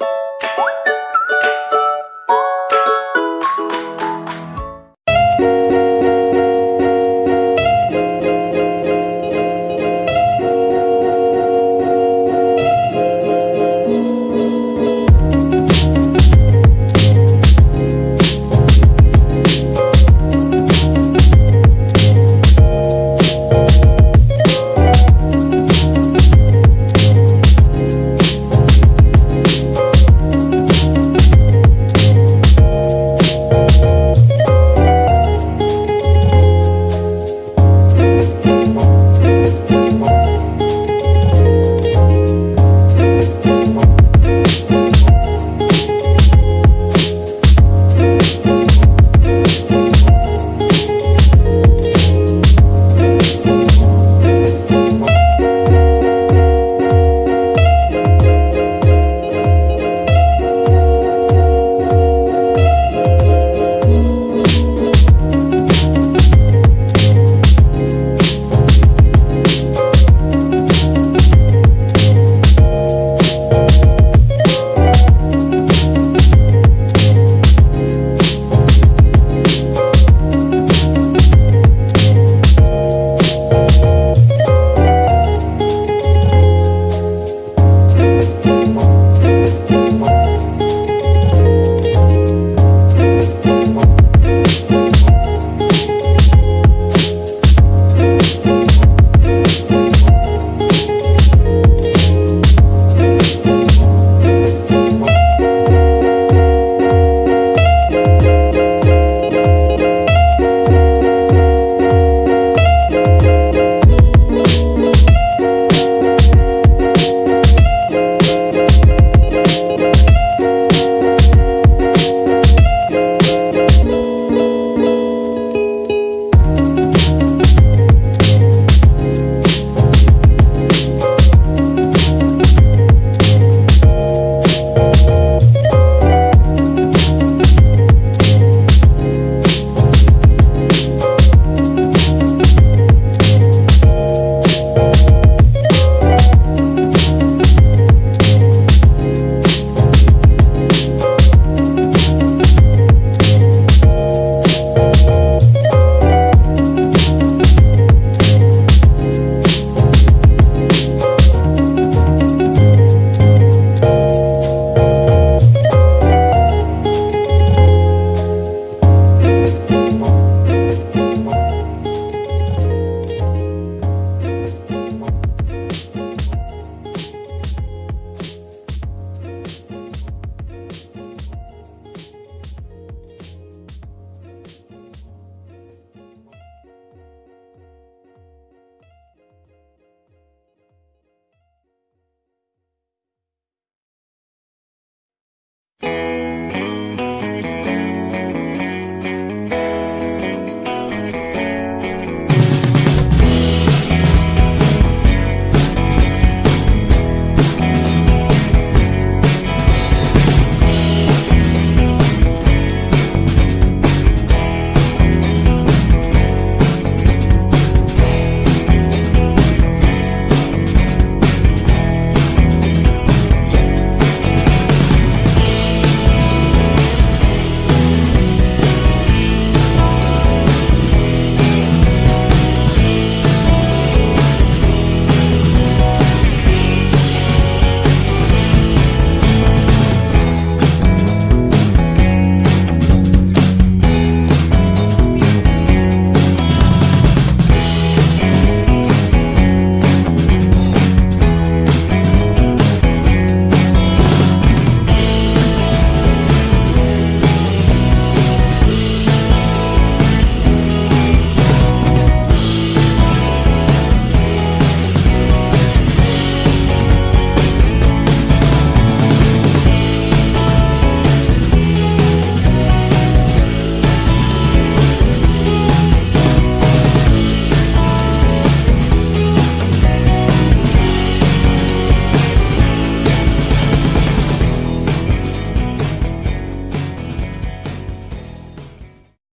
you